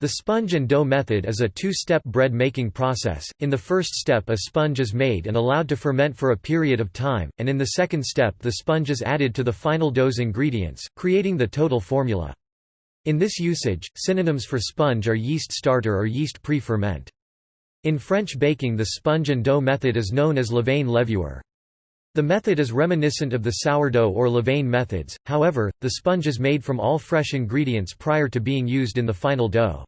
The sponge and dough method is a two-step bread making process. In the first step a sponge is made and allowed to ferment for a period of time, and in the second step the sponge is added to the final dough's ingredients, creating the total formula. In this usage, synonyms for sponge are yeast starter or yeast pre-ferment. In French baking the sponge and dough method is known as levain levure. The method is reminiscent of the sourdough or levain methods, however, the sponge is made from all fresh ingredients prior to being used in the final dough.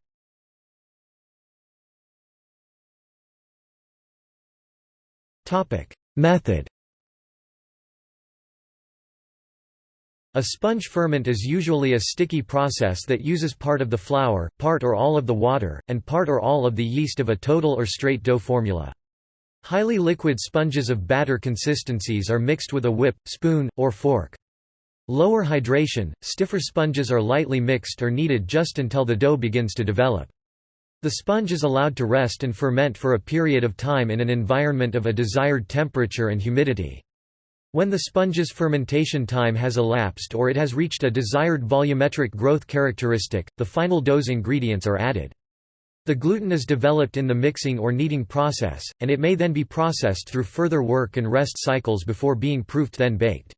Method A sponge ferment is usually a sticky process that uses part of the flour, part or all of the water, and part or all of the yeast of a total or straight dough formula. Highly liquid sponges of batter consistencies are mixed with a whip, spoon, or fork. Lower hydration, stiffer sponges are lightly mixed or kneaded just until the dough begins to develop. The sponge is allowed to rest and ferment for a period of time in an environment of a desired temperature and humidity. When the sponge's fermentation time has elapsed or it has reached a desired volumetric growth characteristic, the final dough's ingredients are added. The gluten is developed in the mixing or kneading process, and it may then be processed through further work and rest cycles before being proofed then baked.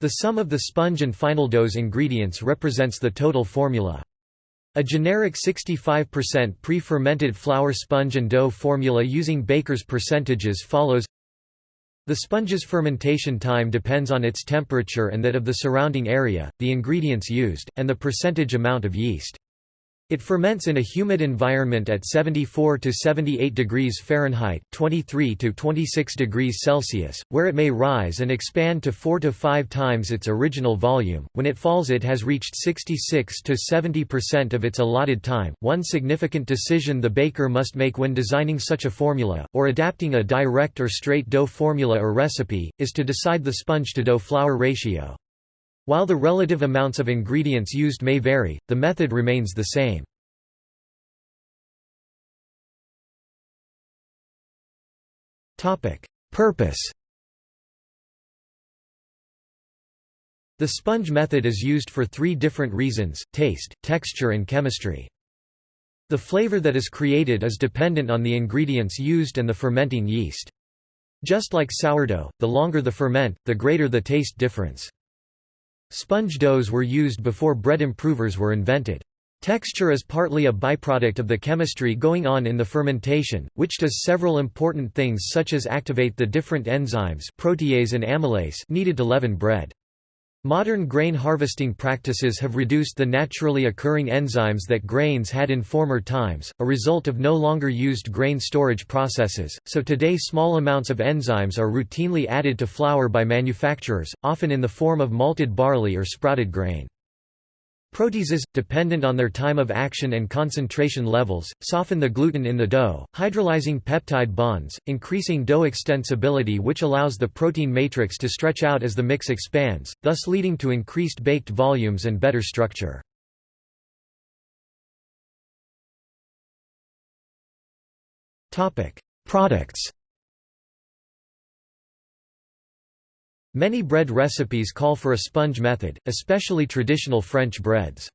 The sum of the sponge and final dough's ingredients represents the total formula. A generic 65% pre-fermented flour sponge and dough formula using baker's percentages follows The sponge's fermentation time depends on its temperature and that of the surrounding area, the ingredients used, and the percentage amount of yeast. It ferments in a humid environment at 74 to 78 degrees Fahrenheit, 23 to 26 degrees Celsius, where it may rise and expand to 4 to 5 times its original volume. When it falls, it has reached 66 to 70% of its allotted time. One significant decision the baker must make when designing such a formula, or adapting a direct or straight dough formula or recipe, is to decide the sponge to dough flour ratio. While the relative amounts of ingredients used may vary, the method remains the same. Purpose The sponge method is used for three different reasons, taste, texture and chemistry. The flavor that is created is dependent on the ingredients used and the fermenting yeast. Just like sourdough, the longer the ferment, the greater the taste difference. Sponge doughs were used before bread improvers were invented. Texture is partly a byproduct of the chemistry going on in the fermentation, which does several important things such as activate the different enzymes protease and amylase needed to leaven bread. Modern grain harvesting practices have reduced the naturally occurring enzymes that grains had in former times, a result of no longer used grain storage processes, so today small amounts of enzymes are routinely added to flour by manufacturers, often in the form of malted barley or sprouted grain. Proteases, dependent on their time of action and concentration levels, soften the gluten in the dough, hydrolyzing peptide bonds, increasing dough extensibility which allows the protein matrix to stretch out as the mix expands, thus leading to increased baked volumes and better structure. Products Many bread recipes call for a sponge method, especially traditional French breads.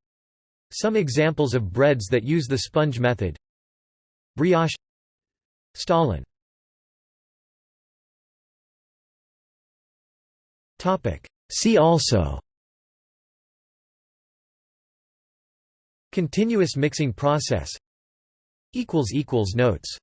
Some examples of breads that use the sponge method. Brioche. Stollen See also. Continuous mixing process. Notes